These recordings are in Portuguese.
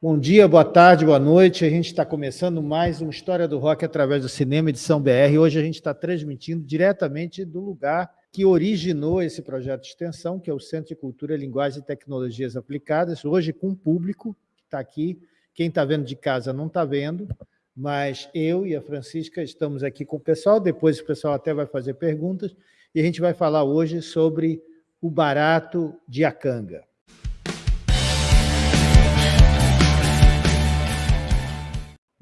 Bom dia, boa tarde, boa noite. A gente está começando mais uma História do Rock através do Cinema Edição BR. Hoje a gente está transmitindo diretamente do lugar que originou esse projeto de extensão, que é o Centro de Cultura, Linguagem e Tecnologias Aplicadas, hoje com o público que está aqui. Quem está vendo de casa não está vendo, mas eu e a Francisca estamos aqui com o pessoal, depois o pessoal até vai fazer perguntas, e a gente vai falar hoje sobre o barato de Acanga.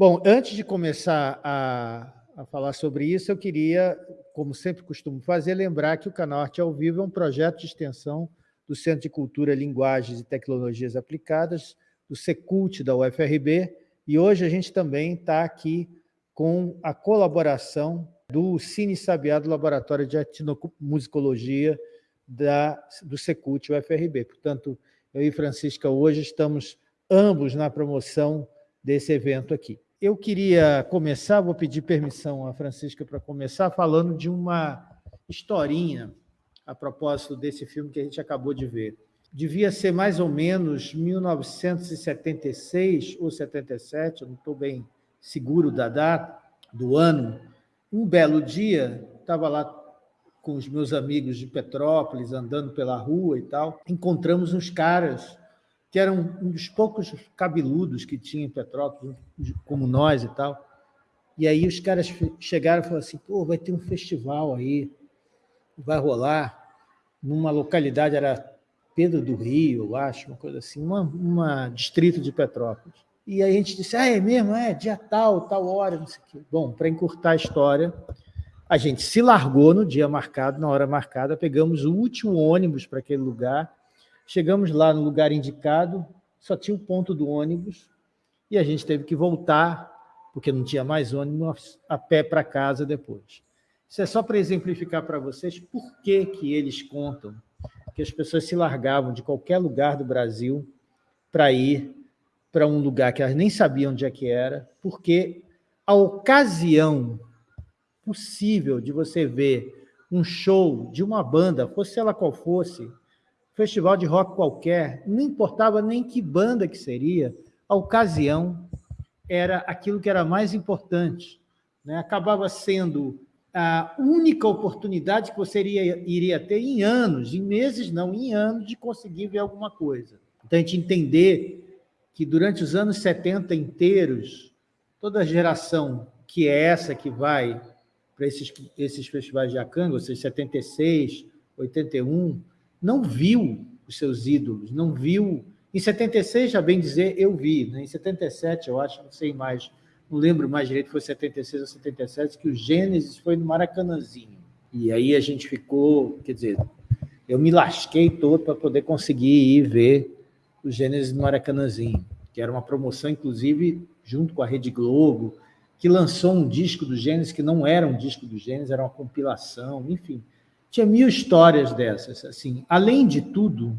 Bom, antes de começar a, a, falar sobre isso, eu queria, como sempre costumo fazer, lembrar que o Canal Arte ao Vivo é um projeto de extensão do Centro de Cultura, Linguagens e Tecnologias Aplicadas, do Secult da UFRB, e hoje a gente também está aqui com a colaboração do Cine Sabiá, do Laboratório de Etnomusicologia da, do Secult UFRB. Portanto, eu e Francisca hoje estamos ambos na promoção desse evento aqui. Eu queria começar, vou pedir permissão à Francisca para começar, falando de uma historinha a propósito desse filme que a gente acabou de ver. Devia ser mais ou menos 1976 ou 77, eu não estou bem seguro da data, do ano. Um belo dia, estava lá com os meus amigos de Petrópolis, andando pela rua e tal, encontramos uns caras que eram um dos poucos cabeludos que tinha em Petrópolis, como nós e tal. E aí os caras chegaram e falaram assim, pô, vai ter um festival aí, vai rolar numa localidade, era Pedro do Rio, eu acho, uma coisa assim, uma, uma distrito de Petrópolis. E aí a gente disse, ah, é mesmo? É, dia tal, tal hora, não sei o quê. Bom, para encurtar a história, a gente se largou no dia marcado, na hora marcada, pegamos o último ônibus para aquele lugar, Chegamos lá no lugar indicado, só tinha o ponto do ônibus, e a gente teve que voltar, porque não tinha mais ônibus, a pé para casa depois. Isso é só para exemplificar para vocês por que, que eles contam que as pessoas se largavam de qualquer lugar do Brasil para ir para um lugar que elas nem sabiam onde é que era, porque a ocasião possível de você ver um show de uma banda, fosse ela qual fosse, festival de rock qualquer, não importava nem que banda que seria, a ocasião era aquilo que era mais importante. Né? Acabava sendo a única oportunidade que você iria, iria ter em anos, em meses não, em anos, de conseguir ver alguma coisa. Então, a gente entender que durante os anos 70 inteiros, toda geração que é essa que vai para esses, esses festivais de Acanga, ou seja, 76, 81, não viu os seus ídolos, não viu... Em 76, já bem dizer, eu vi. Né? Em 77, eu acho, não sei mais, não lembro mais direito, foi 76 ou 77, que o Gênesis foi no Maracanãzinho. E aí a gente ficou, quer dizer, eu me lasquei todo para poder conseguir ir ver o Gênesis no Maracanãzinho, que era uma promoção, inclusive, junto com a Rede Globo, que lançou um disco do Gênesis, que não era um disco do Gênesis, era uma compilação, enfim. Tinha mil histórias dessas. Assim. Além de tudo,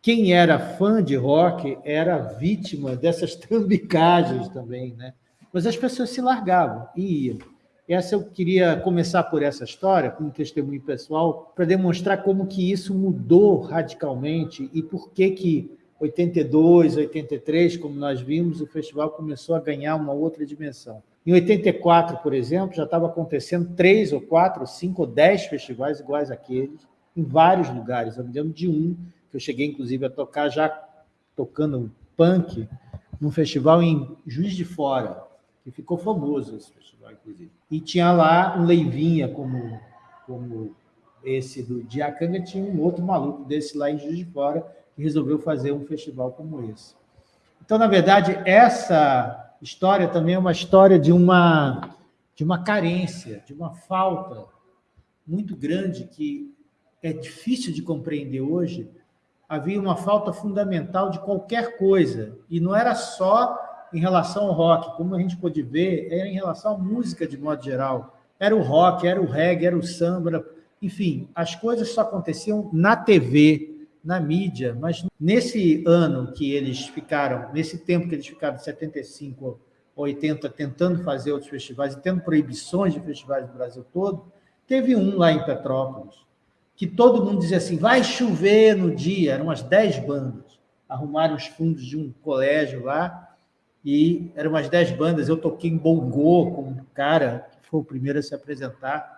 quem era fã de rock era vítima dessas trambicagens também. Né? Mas as pessoas se largavam e iam. Essa eu queria começar por essa história, com um testemunho pessoal, para demonstrar como que isso mudou radicalmente e por que que 82, 83, como nós vimos, o festival começou a ganhar uma outra dimensão. Em 84, por exemplo, já estava acontecendo três ou quatro, cinco ou dez festivais iguais àqueles, em vários lugares. Eu me lembro de um, que eu cheguei, inclusive, a tocar já tocando punk, num festival em Juiz de Fora, que ficou famoso esse festival, inclusive. E tinha lá um Leivinha, como, como esse do Diacanga, tinha um outro maluco desse lá em Juiz de Fora, que resolveu fazer um festival como esse. Então, na verdade, essa história também é uma história de uma, de uma carência, de uma falta muito grande que é difícil de compreender hoje. Havia uma falta fundamental de qualquer coisa, e não era só em relação ao rock, como a gente pode ver, era em relação à música de modo geral. Era o rock, era o reggae, era o samba, enfim, as coisas só aconteciam na TV, na mídia, mas nesse ano que eles ficaram, nesse tempo que eles ficaram, de 75 a 80, tentando fazer outros festivais e tendo proibições de festivais do Brasil todo, teve um lá em Petrópolis, que todo mundo dizia assim, vai chover no dia, eram umas 10 bandas, arrumaram os fundos de um colégio lá, e eram umas dez bandas, eu toquei em bongô com um cara que foi o primeiro a se apresentar,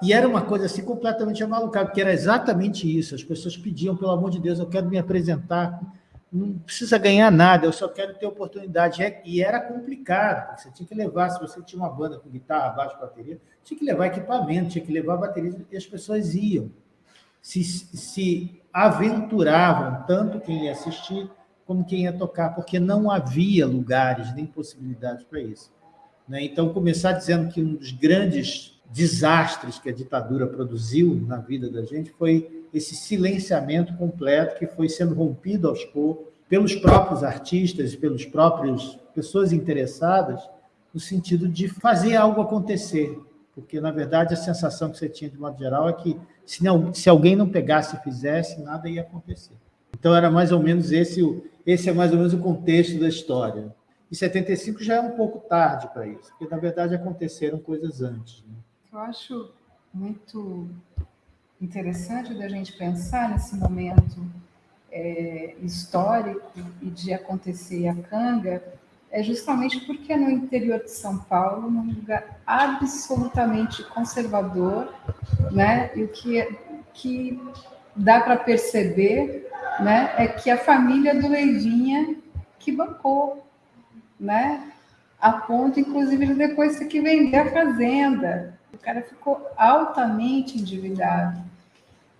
e era uma coisa assim completamente maluca, porque era exatamente isso, as pessoas pediam, pelo amor de Deus, eu quero me apresentar, não precisa ganhar nada, eu só quero ter oportunidade. É, e era complicado, você tinha que levar, se você tinha uma banda com guitarra, baixo, bateria, tinha que levar equipamento, tinha que levar bateria, e as pessoas iam, se, se aventuravam, tanto quem ia assistir, como quem ia tocar, porque não havia lugares nem possibilidades para isso. Né? Então, começar dizendo que um dos grandes desastres que a ditadura produziu na vida da gente foi esse silenciamento completo que foi sendo rompido aos poucos pelos próprios artistas, pelos próprios pessoas interessadas, no sentido de fazer algo acontecer. Porque, na verdade, a sensação que você tinha, de modo geral, é que se, não, se alguém não pegasse e fizesse, nada ia acontecer. Então, era mais ou menos esse, esse é mais ou menos o contexto da história. E 75 já é um pouco tarde para isso, porque, na verdade, aconteceram coisas antes. Né? Eu acho muito interessante da gente pensar nesse momento é, histórico e de acontecer a canga, é justamente porque é no interior de São Paulo, num lugar absolutamente conservador, né? E o que, que dá para perceber, né, é que a família do Leivinha que bancou, né? A ponto, inclusive, de depois ter que vender a fazenda, o cara ficou altamente endividado.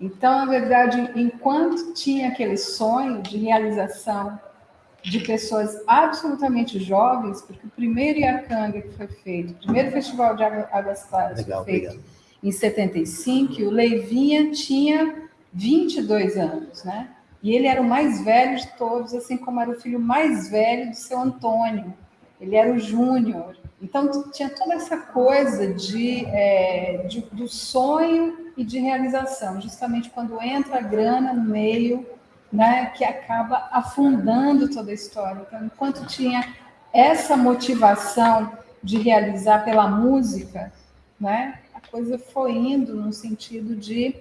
Então, na verdade, enquanto tinha aquele sonho de realização de pessoas absolutamente jovens, porque o primeiro Iacanga que foi feito, o primeiro Festival de Águas Claras Legal, foi feito obrigado. em 75, o Leivinha tinha 22 anos, né? E ele era o mais velho de todos, assim como era o filho mais velho do seu Antônio. Ele era o júnior. Então, tinha toda essa coisa de, é, de, do sonho e de realização, justamente quando entra a grana no meio, né, que acaba afundando toda a história. Então, enquanto tinha essa motivação de realizar pela música, né, a coisa foi indo no sentido de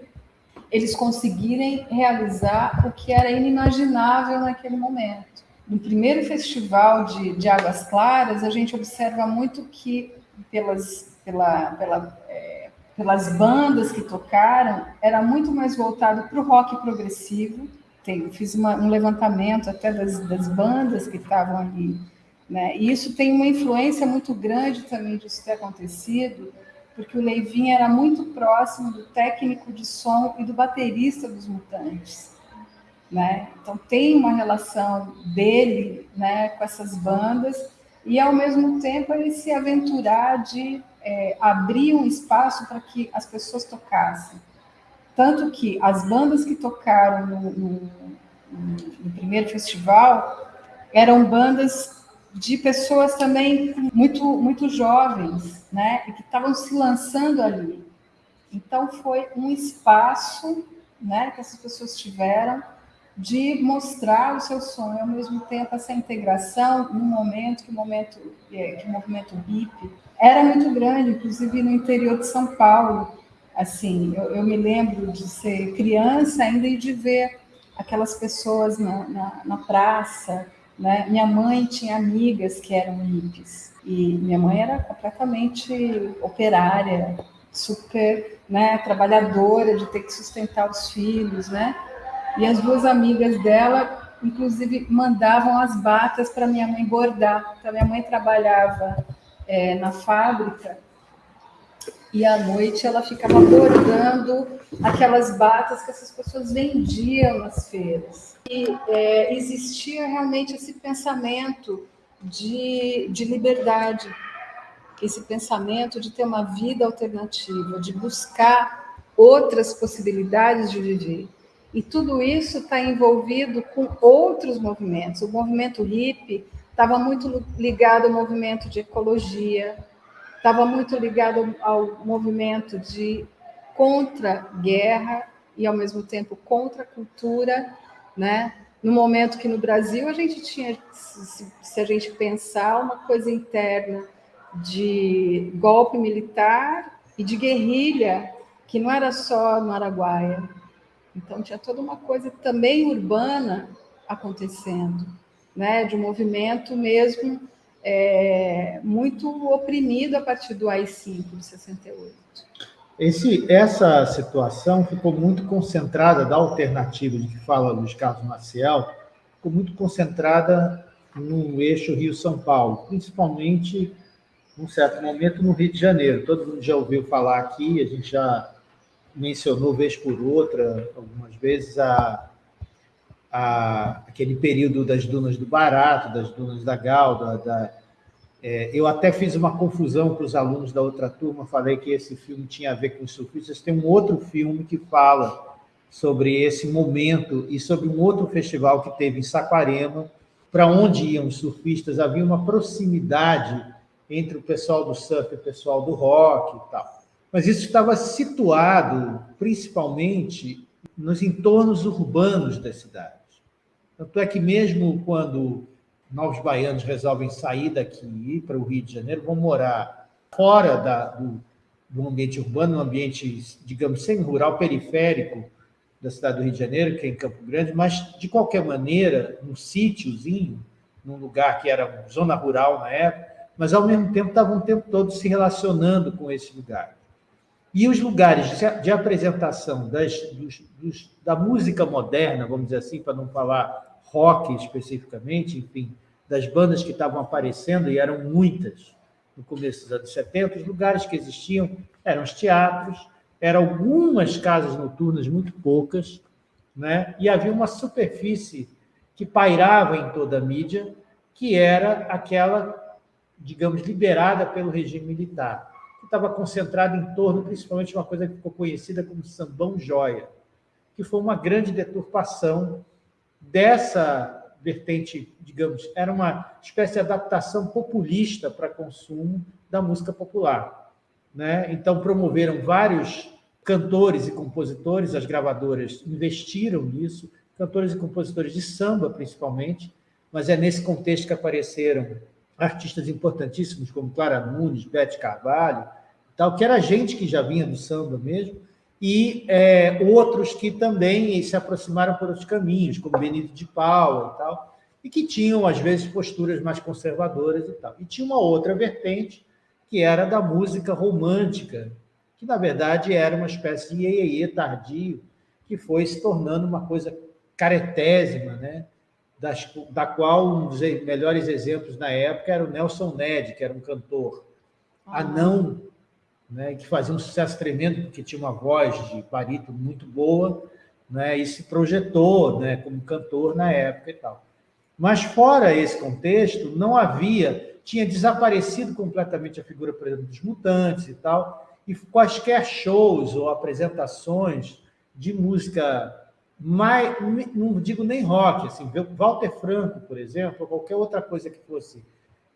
eles conseguirem realizar o que era inimaginável naquele momento no primeiro festival de, de Águas Claras, a gente observa muito que, pelas, pela, pela, é, pelas bandas que tocaram, era muito mais voltado para o rock progressivo. Tem, fiz uma, um levantamento até das, das bandas que estavam ali. Né? E isso tem uma influência muito grande também disso ter acontecido, porque o Leivinho era muito próximo do técnico de som e do baterista dos Mutantes. Né? Então tem uma relação dele né, com essas bandas e ao mesmo tempo ele se aventurar de é, abrir um espaço para que as pessoas tocassem. Tanto que as bandas que tocaram no, no, no primeiro festival eram bandas de pessoas também muito, muito jovens, né? E que estavam se lançando ali. Então foi um espaço, né? Que essas pessoas tiveram de mostrar o seu sonho, ao mesmo tempo essa integração num momento que o momento é, que o movimento hippie era muito grande, inclusive no interior de São Paulo. Assim, eu, eu me lembro de ser criança ainda e de ver aquelas pessoas na, na, na praça. Né? Minha mãe tinha amigas que eram hippies e minha mãe era completamente operária, super né, trabalhadora, de ter que sustentar os filhos, né? E as duas amigas dela, inclusive, mandavam as batas para minha mãe bordar. Então, minha mãe trabalhava é, na fábrica e à noite ela ficava bordando aquelas batas que essas pessoas vendiam nas feiras. E é, existia realmente esse pensamento de, de liberdade, esse pensamento de ter uma vida alternativa, de buscar outras possibilidades de viver. E tudo isso está envolvido com outros movimentos. O movimento hippie estava muito ligado ao movimento de ecologia, estava muito ligado ao movimento de contra-guerra e, ao mesmo tempo, contra-cultura, né? No momento que no Brasil a gente tinha, se, a gente pensar, uma coisa interna de golpe militar e de guerrilha, que não era só no Araguaia, então, tinha toda uma coisa também urbana acontecendo. né, de um movimento mesmo é, muito oprimido a partir do AI-5 de 68. Esse, essa situação ficou muito concentrada, da alternativa de que fala Luiz Carlos Maciel, ficou muito concentrada no eixo Rio-São Paulo, principalmente, num certo momento, no Rio de Janeiro. Todo mundo já ouviu falar aqui, a gente já mencionou vez por outra, algumas vezes, a, a, aquele período das dunas do Barato, das dunas da Galda. Da, é, eu até fiz uma confusão para os alunos da outra turma, falei que esse filme tinha a ver com os surfistas. Tem um outro filme que fala sobre esse momento e sobre um outro festival que teve em Saquarema, para onde iam os surfistas, havia uma proximidade entre o pessoal do surf e o pessoal do rock e tal. Mas isso estava situado principalmente nos entornos urbanos das cidades. Tanto é que mesmo quando novos baianos resolvem sair daqui e ir para o Rio de Janeiro, vão morar fora da, do, do ambiente urbano, um ambiente, digamos, semi-rural, periférico da cidade do Rio de Janeiro, que é em Campo Grande, mas, de qualquer maneira, num sítiozinho, num lugar que era zona rural na época, mas, ao mesmo tempo, estavam o tempo todo se relacionando com esse lugar. E os lugares de apresentação das, dos, dos, da música moderna, vamos dizer assim, para não falar rock especificamente, enfim, das bandas que estavam aparecendo, e eram muitas no começo dos anos 70, os lugares que existiam eram os teatros, eram algumas casas noturnas, muito poucas, né? e havia uma superfície que pairava em toda a mídia, que era aquela, digamos, liberada pelo regime militar estava concentrado em torno, principalmente, de uma coisa que ficou conhecida como sambão joia, que foi uma grande deturpação dessa vertente, digamos, era uma espécie de adaptação populista para consumo da música popular. Né? Então, promoveram vários cantores e compositores, as gravadoras investiram nisso, cantores e compositores de samba, principalmente, mas é nesse contexto que apareceram artistas importantíssimos como Clara Nunes, Bete Carvalho, tal, que era gente que já vinha do samba mesmo, e é, outros que também se aproximaram por outros caminhos, como Benito de Paula e tal, e que tinham, às vezes, posturas mais conservadoras e tal. E tinha uma outra vertente, que era da música romântica, que, na verdade, era uma espécie de iê tardio, que foi se tornando uma coisa caretésima, né? Das, da qual um dos melhores exemplos na época era o Nelson Ned, que era um cantor ah. anão né, que fazia um sucesso tremendo, porque tinha uma voz de parito muito boa, né, e se projetou né, como cantor na época e tal. Mas fora esse contexto, não havia, tinha desaparecido completamente a figura, por exemplo, dos mutantes e tal, e quaisquer shows ou apresentações de música mais, não digo nem rock, assim, Walter Franco, por exemplo, ou qualquer outra coisa que fosse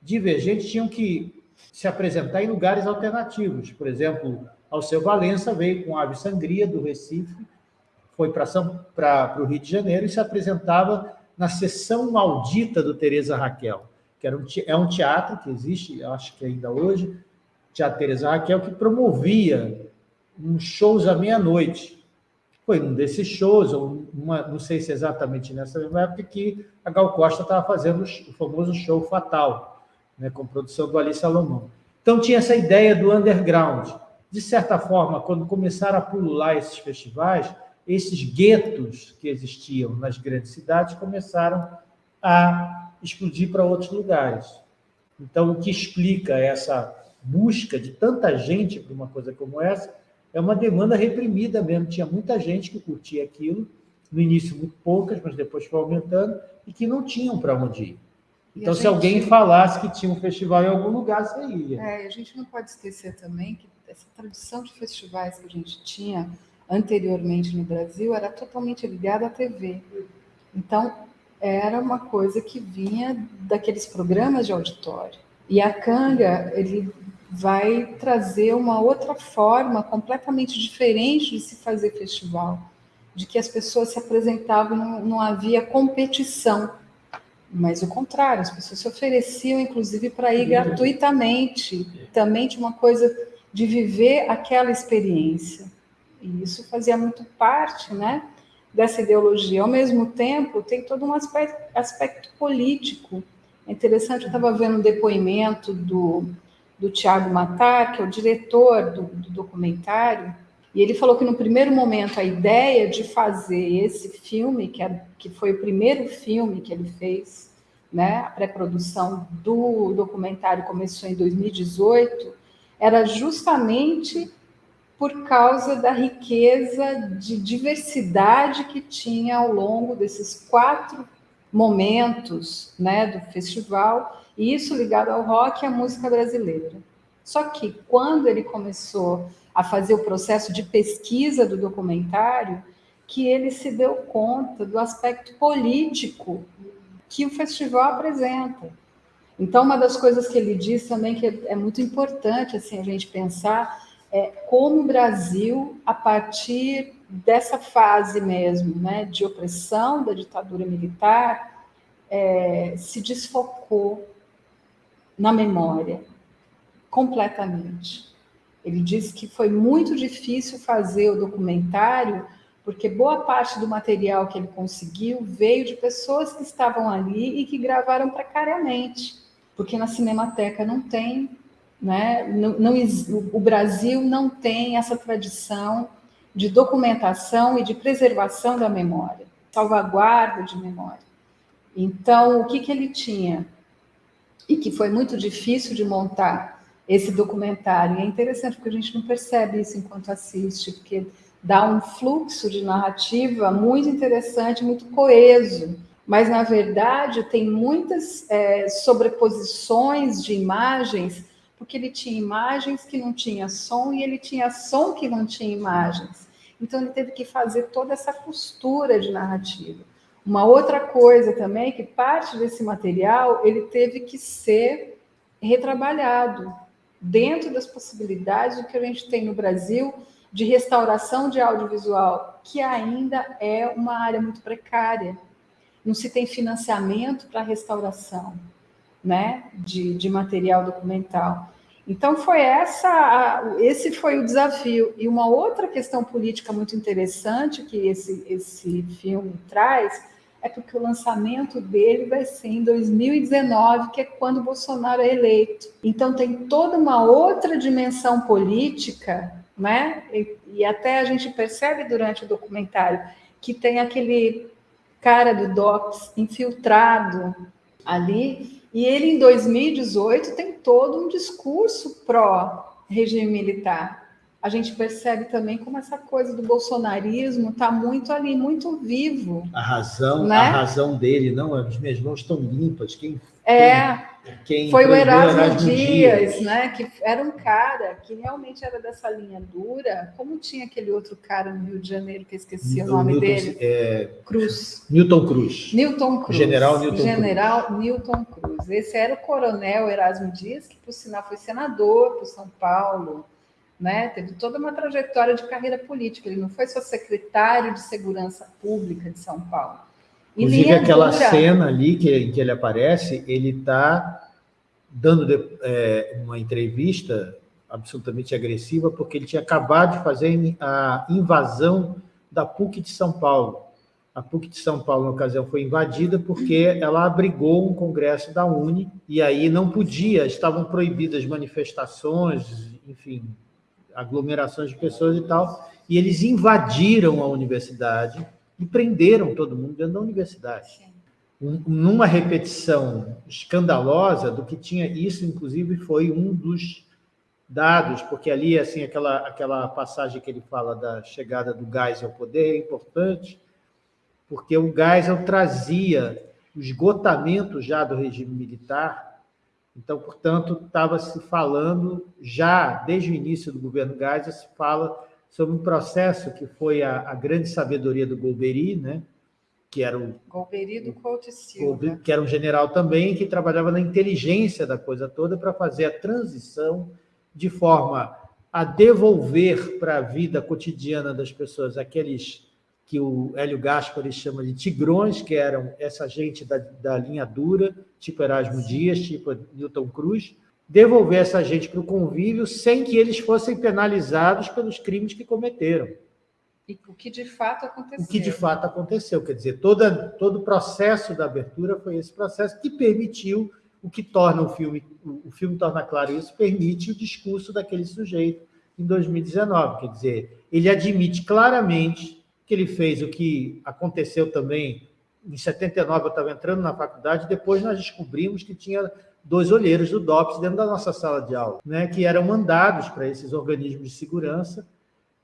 divergente, tinham que se apresentar em lugares alternativos. Por exemplo, Alceu Valença veio com Ave Sangria, do Recife, foi para o Rio de Janeiro e se apresentava na sessão maldita do Teresa Raquel, que era um, é um teatro que existe, acho que ainda hoje, Teatro Teresa Raquel, que promovia uns shows à meia-noite. Foi um desses shows, ou uma, não sei se exatamente nessa mesma época, que a Gal Costa estava fazendo o famoso show Fatal, né, com produção do Ali Salomão. Então, tinha essa ideia do underground. De certa forma, quando começaram a pulular esses festivais, esses guetos que existiam nas grandes cidades começaram a explodir para outros lugares. Então, o que explica essa busca de tanta gente para uma coisa como essa é uma demanda reprimida mesmo. Tinha muita gente que curtia aquilo, no início muito poucas, mas depois foi aumentando, e que não tinham para onde ir. Então, se alguém falasse que tinha um festival em algum lugar, você ia. É, a gente não pode esquecer também que essa tradição de festivais que a gente tinha anteriormente no Brasil era totalmente ligada à TV. Então, era uma coisa que vinha daqueles programas de auditório. E a Canga, ele vai trazer uma outra forma completamente diferente de se fazer festival, de que as pessoas se apresentavam, não, não havia competição mas o contrário, as pessoas se ofereciam, inclusive, para ir gratuitamente. Também tinha uma coisa de viver aquela experiência. E isso fazia muito parte, né? dessa ideologia. Ao mesmo tempo, tem todo um aspecto, aspecto político. É interessante, eu estava vendo um depoimento do, do Tiago Matar, que é o diretor do, do documentário, e ele falou que no primeiro momento a ideia de fazer esse filme, que, é, que foi o primeiro filme que ele fez, né, a pré-produção do documentário começou em 2018, era justamente por causa da riqueza de diversidade que tinha ao longo desses quatro momentos né, do festival, e isso ligado ao rock e à música brasileira. Só que quando ele começou a fazer o processo de pesquisa do documentário, que ele se deu conta do aspecto político que o festival apresenta. Então, uma das coisas que ele diz também que é muito importante assim a gente pensar é, como o Brasil, a partir dessa fase mesmo, né, de opressão da ditadura militar, é, se desfocou na memória, completamente. Ele disse que foi muito difícil fazer o documentário, porque boa parte do material que ele conseguiu veio de pessoas que estavam ali e que gravaram precariamente, porque na Cinemateca não tem né? Não, não, o Brasil não tem essa tradição de documentação e de preservação da memória, salvaguarda de memória. Então, o que, que ele tinha? E que foi muito difícil de montar esse documentário. E é interessante porque a gente não percebe isso enquanto assiste, porque dá um fluxo de narrativa muito interessante, muito coeso. Mas, na verdade, tem muitas é, sobreposições de imagens porque ele tinha imagens que não tinha som e ele tinha som que não tinha imagens. Então ele teve que fazer toda essa costura de narrativa. Uma outra coisa também é que parte desse material ele teve que ser retrabalhado dentro das possibilidades que a gente tem no Brasil de restauração de audiovisual, que ainda é uma área muito precária. Não se tem financiamento para restauração né, de, de material documental. Então foi essa, esse foi o desafio. E uma outra questão política muito interessante que esse, esse filme traz é porque o lançamento dele vai ser em 2019, que é quando Bolsonaro é eleito. Então tem toda uma outra dimensão política, né? E, e até a gente percebe durante o documentário que tem aquele cara do DOPS infiltrado ali e ele, em 2018, tem todo um discurso pró-regime militar. A gente percebe também como essa coisa do bolsonarismo está muito ali, muito vivo. A razão, né? a razão dele, não, as minhas mãos estão limpas. Quem, é. Quem foi o Erasmo, Erasmo Dias, Dias, né? Que era um cara que realmente era dessa linha dura. Como tinha aquele outro cara no Rio de Janeiro que eu esqueci o, o nome Newton, dele? É... Cruz. Newton Cruz. Newton Cruz. General Newton General Cruz. Newton Cruz. Esse era o coronel Erasmo Dias, que por sinal foi senador por São Paulo. Né? Teve toda uma trajetória de carreira política. Ele não foi só secretário de Segurança Pública de São Paulo Inclusive, aquela dura. cena ali que, em que ele aparece, ele está dando é, uma entrevista absolutamente agressiva, porque ele tinha acabado de fazer a invasão da PUC de São Paulo. A PUC de São Paulo, na ocasião, foi invadida porque ela abrigou um congresso da Uni, e aí não podia, estavam proibidas manifestações, enfim, aglomerações de pessoas e tal, e eles invadiram a universidade, e prenderam todo mundo dentro da universidade. Um, numa repetição escandalosa do que tinha isso, inclusive, foi um dos dados, porque ali, assim, aquela, aquela passagem que ele fala da chegada do Geisel ao poder é importante, porque o Geisel trazia o esgotamento já do regime militar, então, portanto, estava se falando já, desde o início do governo Geisel, se fala sobre um processo que foi a, a grande sabedoria do Golbery, né? que era o Golbery do Couto Silva, que era um general também que trabalhava na inteligência da coisa toda para fazer a transição de forma a devolver para a vida cotidiana das pessoas aqueles que o Hélio Gaspari chama de tigrões, que eram essa gente da, da linha dura, tipo Erasmo. Dias, tipo Newton Cruz, devolver essa gente para o convívio sem que eles fossem penalizados pelos crimes que cometeram. E o que de fato aconteceu. O que de fato aconteceu. Quer dizer, toda, todo o processo da abertura foi esse processo que permitiu o que torna o filme, o filme torna claro isso, permite o discurso daquele sujeito em 2019. Quer dizer, ele admite claramente que ele fez o que aconteceu também em 79, eu estava entrando na faculdade, depois nós descobrimos que tinha dois olheiros do DOPS dentro da nossa sala de aula, né, que eram mandados para esses organismos de segurança,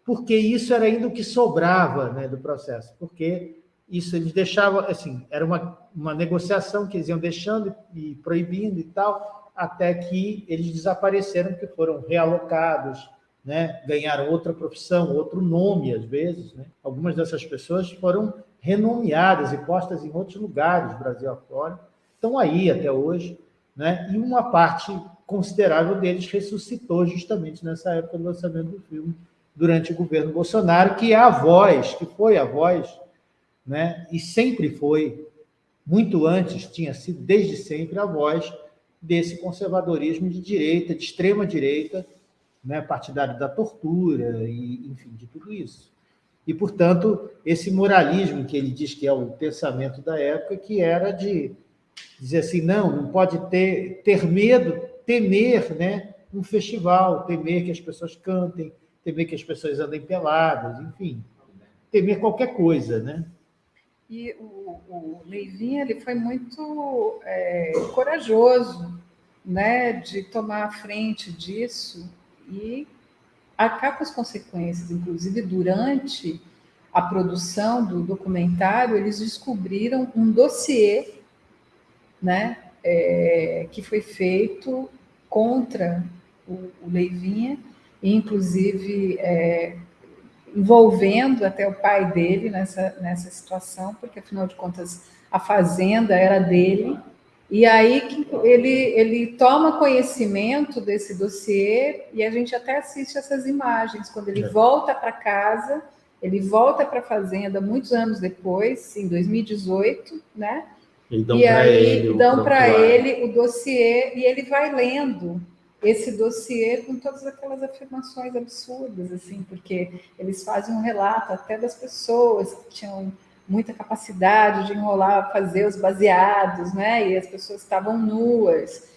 porque isso era ainda o que sobrava né, do processo, porque isso eles deixavam, assim, era uma, uma negociação que eles iam deixando e proibindo e tal, até que eles desapareceram, porque foram realocados, né, ganharam outra profissão, outro nome, às vezes. Né? Algumas dessas pessoas foram renomeadas e postas em outros lugares, Brasil afora, estão aí até hoje, né? e uma parte considerável deles ressuscitou justamente nessa época do lançamento do filme, durante o governo Bolsonaro, que é a voz, que foi a voz, né? e sempre foi, muito antes, tinha sido desde sempre a voz desse conservadorismo de direita, de extrema direita, né? partidário da tortura, e enfim, de tudo isso. E, portanto, esse moralismo que ele diz que é o pensamento da época, que era de dizer assim, não, não pode ter, ter medo, temer né, um festival, temer que as pessoas cantem, temer que as pessoas andem peladas, enfim, temer qualquer coisa, né? E o, o ele foi muito é, corajoso né, de tomar a frente disso e arcar com as consequências. Inclusive, durante a produção do documentário, eles descobriram um dossiê né, é, que foi feito contra o, o Leivinha, inclusive é, envolvendo até o pai dele nessa, nessa situação, porque, afinal de contas, a fazenda era dele, e aí ele, ele toma conhecimento desse dossiê e a gente até assiste essas imagens. Quando ele é. volta para casa, ele volta para a fazenda muitos anos depois, em 2018, né? E, aí ele, dão para ele o dossiê e ele vai lendo esse dossiê com todas aquelas afirmações absurdas, assim, porque eles fazem um relato até das pessoas que tinham muita capacidade de enrolar, fazer os baseados, né? E as pessoas estavam nuas,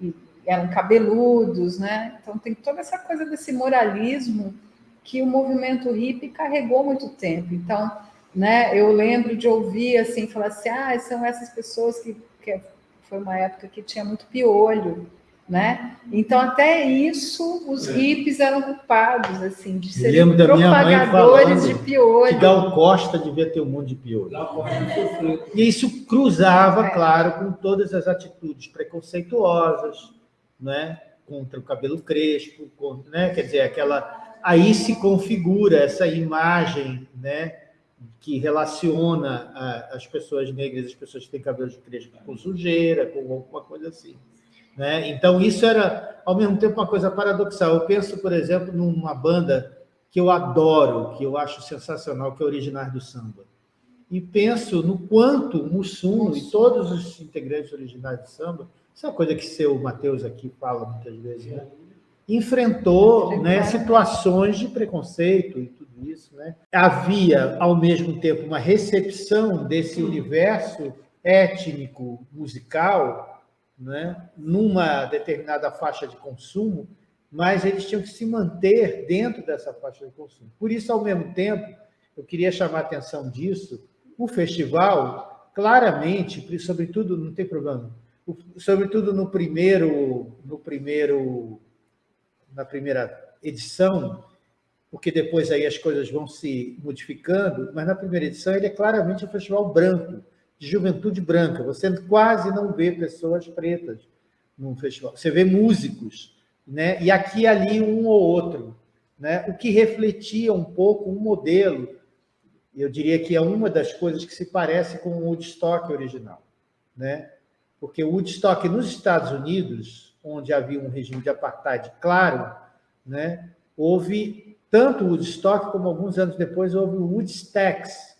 e eram cabeludos, né? Então tem toda essa coisa desse moralismo que o movimento hippie carregou muito tempo. Então, né? Eu lembro de ouvir assim, falar assim, ah, são essas pessoas que, que foi uma época que tinha muito piolho, né? Então, até isso, os é. hippies eram culpados, assim, de serem propagadores de piolho. Que Gal Costa devia ter um monte de piolho. E isso cruzava, é. claro, com todas as atitudes preconceituosas, né? contra o cabelo crespo, contra, né? quer dizer, aquela... Aí se configura essa imagem, né? que relaciona as pessoas negras, as pessoas que têm cabelo crespo com sujeira, com alguma coisa assim. Né? Então, isso era, ao mesmo tempo, uma coisa paradoxal. Eu penso, por exemplo, numa banda que eu adoro, que eu acho sensacional, que é Originais do Samba. E penso no quanto Mussum e todos os integrantes originais do samba, essa é uma coisa que seu Matheus aqui fala muitas vezes, né? enfrentou né, situações de preconceito e tudo isso. Né? Havia, ao mesmo tempo, uma recepção desse universo étnico, musical, né, numa determinada faixa de consumo, mas eles tinham que se manter dentro dessa faixa de consumo. Por isso, ao mesmo tempo, eu queria chamar a atenção disso, o festival, claramente, sobretudo, não tem problema, sobretudo no primeiro, no primeiro, na primeira edição, porque depois aí as coisas vão se modificando, mas na primeira edição ele é claramente um festival branco, de juventude branca. Você quase não vê pessoas pretas num festival. Você vê músicos, né? e aqui e ali um ou outro. Né? O que refletia um pouco um modelo, eu diria que é uma das coisas que se parece com o Woodstock original. Né? Porque o Woodstock nos Estados Unidos, onde havia um regime de apartheid claro, né? houve tanto o Woodstock como alguns anos depois houve o Woodstacks,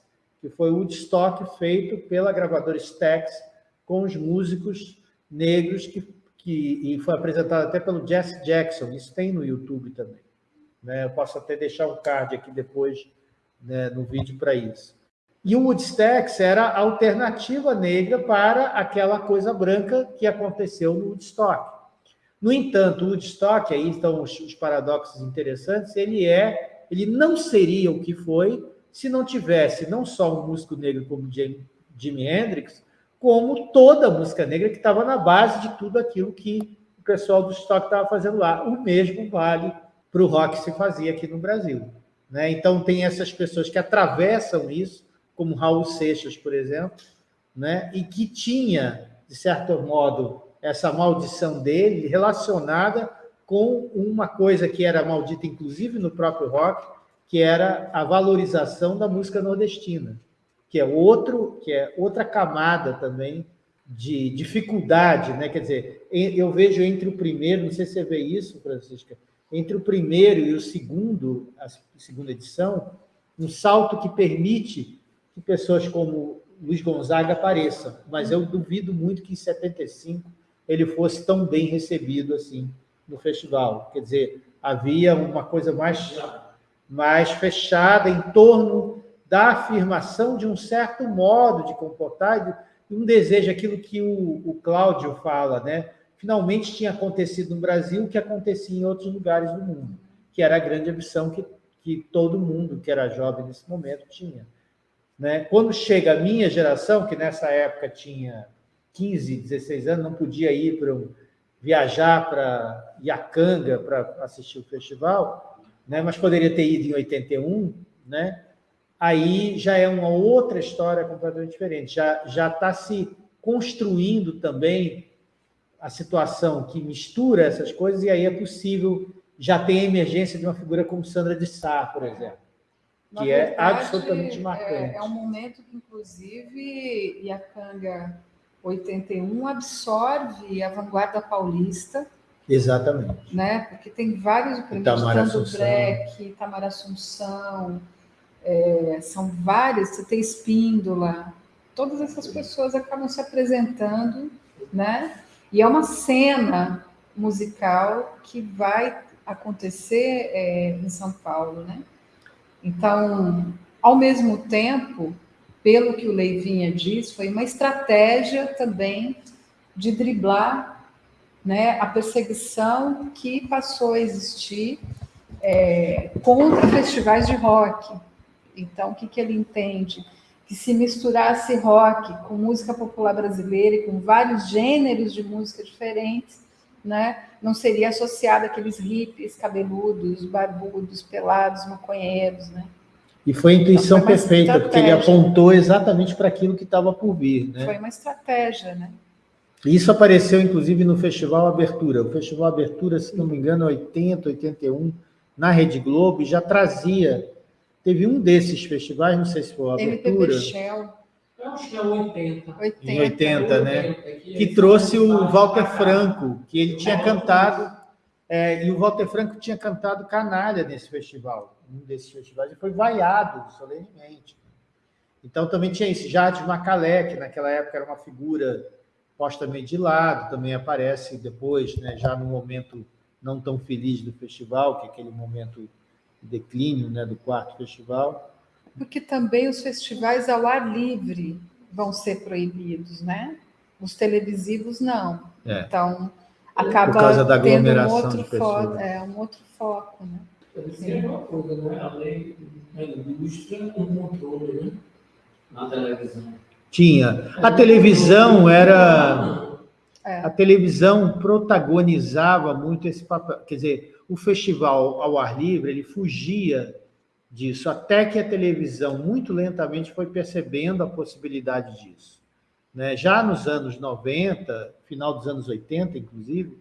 que foi o Woodstock feito pela gravadora Stax com os músicos negros que, que e foi apresentado até pelo Jesse Jackson. Isso tem no YouTube também. Né? Eu posso até deixar um card aqui depois né, no vídeo para isso. E o Woodstock era a alternativa negra para aquela coisa branca que aconteceu no Woodstock. No entanto, o Woodstock, aí estão os, os paradoxos interessantes, ele é, ele não seria o que foi se não tivesse não só um músico negro como Jimi Hendrix, como toda a música negra que estava na base de tudo aquilo que o pessoal do Woodstock estava fazendo lá. O mesmo vale para o rock que se fazia aqui no Brasil. Né? Então, tem essas pessoas que atravessam isso, como Raul Seixas, por exemplo, né? e que tinha, de certo modo, essa maldição dele relacionada com uma coisa que era maldita, inclusive, no próprio rock, que era a valorização da música nordestina, que é outro, que é outra camada também de dificuldade, né? Quer dizer, eu vejo entre o primeiro, não sei se você vê isso, Francisca, entre o primeiro e o segundo, a segunda edição, um salto que permite que pessoas como Luiz Gonzaga apareçam, mas eu duvido muito que em 75 ele fosse tão bem recebido assim no festival. Quer dizer, havia uma coisa mais, mais fechada em torno da afirmação de um certo modo de comportar e um desejo, aquilo que o, o Cláudio fala, né? Finalmente tinha acontecido no Brasil o que acontecia em outros lugares do mundo, que era a grande ambição que, que todo mundo que era jovem nesse momento tinha né? Quando chega a minha geração, que nessa época tinha 15, 16 anos, não podia ir para um, viajar para Iacanga para assistir o festival, né? mas poderia ter ido em 81, né? aí já é uma outra história completamente diferente. Já já está se construindo também a situação que mistura essas coisas, e aí é possível já ter a emergência de uma figura como Sandra de Sá, por exemplo na que é verdade, é absolutamente marcante. É, é, um momento que, inclusive, Iacanga 81 absorve a vanguarda paulista. Exatamente. Né? Porque tem vários prêmios, Tando Breck, Tamara Assunção, é, são vários, você tem Espíndola, todas essas pessoas acabam se apresentando, né? E é uma cena musical que vai acontecer é, em São Paulo, né? Então, ao mesmo tempo, pelo que o Leivinha diz, foi uma estratégia também de driblar né, a perseguição que passou a existir é, contra festivais de rock. Então, o que, que ele entende? Que se misturasse rock com música popular brasileira e com vários gêneros de música diferentes, né, não seria associado àqueles hippies cabeludos, barbudos, pelados, maconheiros, né? E foi a intuição então, foi perfeita, porque ele apontou exatamente para aquilo que estava por vir. Né? Foi uma estratégia, né? Isso apareceu, inclusive, no Festival Abertura. O Festival Abertura, se não me engano, 80, 81, na Rede Globo, já trazia. Teve um desses festivais, não sei se foi a Abertura. Shell. Eu acho que é 80. 80. Em 80, né? Que trouxe o Walter Franco, que ele tinha cantado, é, e o Walter Franco tinha cantado Canalha nesse festival, um desses festivais, e foi vaiado solenemente. Então também tinha esse Jade Macalé, que naquela época era uma figura posta meio de lado, também aparece depois, né, já no momento não tão feliz do festival, que é aquele momento de declínio né, do quarto festival. Porque também os festivais ao ar livre vão ser proibidos, né? Os televisivos não. É. Então, acaba Por causa da aglomeração tendo um outro, foco, é, um outro foco, né? É uma coisa, não é? A lei indústria um controle, né? Na televisão. Tinha. A televisão era... É. A televisão protagonizava muito esse papel. Quer dizer, o festival ao ar livre, ele fugia disso, até que a televisão muito lentamente foi percebendo a possibilidade disso. Né? Já nos anos 90, final dos anos 80, inclusive,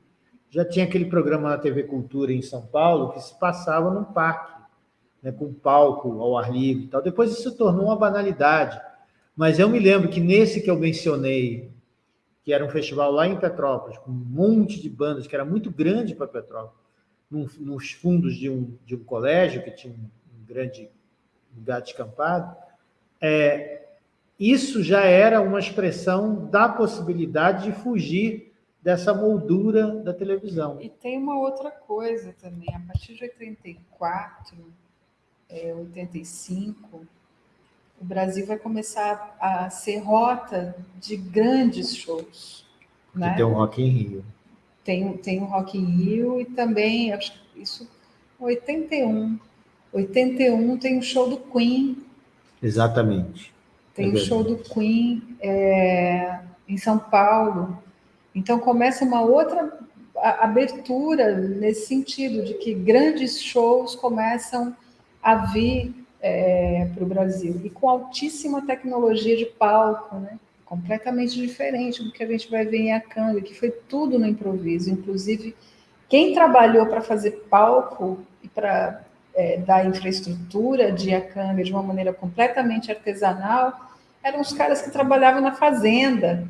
já tinha aquele programa na TV Cultura em São Paulo que se passava num parque, né, com palco ao ar livre e tal. Depois isso se tornou uma banalidade. Mas eu me lembro que nesse que eu mencionei, que era um festival lá em Petrópolis, com um monte de bandas, que era muito grande para Petrópolis, nos fundos de um, de um colégio, que tinha um grande lugar descampado, é, isso já era uma expressão da possibilidade de fugir dessa moldura da televisão. E tem uma outra coisa também, a partir de 84, é, 85, o Brasil vai começar a ser rota de grandes shows. Né? Tem o Rock in Rio. Tem, tem o Rock in Rio e também, acho que isso 81. 81 tem o show do Queen. Exatamente. Tem é o show do Queen é, em São Paulo. Então começa uma outra abertura nesse sentido, de que grandes shows começam a vir é, para o Brasil, e com altíssima tecnologia de palco, né? completamente diferente do que a gente vai ver em Akanga, que foi tudo no improviso, inclusive quem trabalhou para fazer palco e para é, dar infraestrutura de Akanga de uma maneira completamente artesanal, eram os caras que trabalhavam na fazenda.